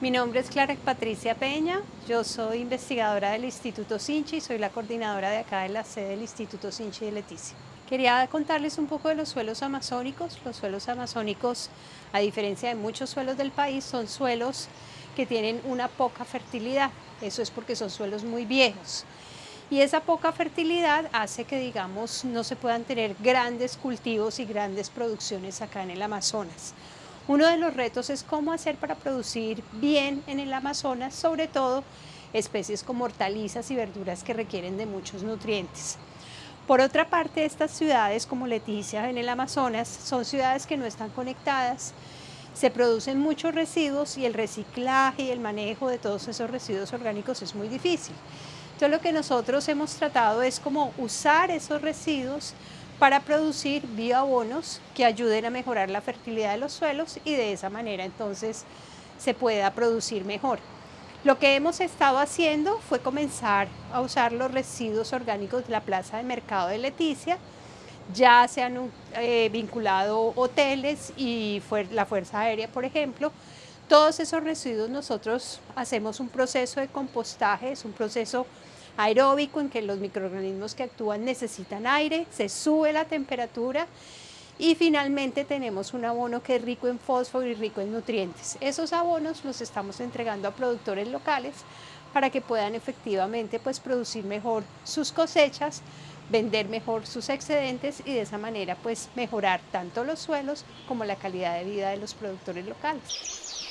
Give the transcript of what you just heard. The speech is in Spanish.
Mi nombre es Clara Patricia Peña, yo soy investigadora del Instituto Sinchi y soy la coordinadora de acá de la sede del Instituto Sinchi de Leticia. Quería contarles un poco de los suelos amazónicos. Los suelos amazónicos, a diferencia de muchos suelos del país, son suelos que tienen una poca fertilidad. Eso es porque son suelos muy viejos. Y esa poca fertilidad hace que, digamos, no se puedan tener grandes cultivos y grandes producciones acá en el Amazonas. Uno de los retos es cómo hacer para producir bien en el Amazonas, sobre todo especies como hortalizas y verduras que requieren de muchos nutrientes. Por otra parte, estas ciudades como Leticia en el Amazonas son ciudades que no están conectadas, se producen muchos residuos y el reciclaje y el manejo de todos esos residuos orgánicos es muy difícil. Entonces lo que nosotros hemos tratado es como usar esos residuos para producir bioabonos que ayuden a mejorar la fertilidad de los suelos y de esa manera entonces se pueda producir mejor. Lo que hemos estado haciendo fue comenzar a usar los residuos orgánicos de la plaza de mercado de Leticia, ya se han eh, vinculado hoteles y la Fuerza Aérea, por ejemplo, todos esos residuos nosotros hacemos un proceso de compostaje, es un proceso aeróbico en que los microorganismos que actúan necesitan aire, se sube la temperatura y finalmente tenemos un abono que es rico en fósforo y rico en nutrientes. Esos abonos los estamos entregando a productores locales para que puedan efectivamente pues, producir mejor sus cosechas, vender mejor sus excedentes y de esa manera pues mejorar tanto los suelos como la calidad de vida de los productores locales.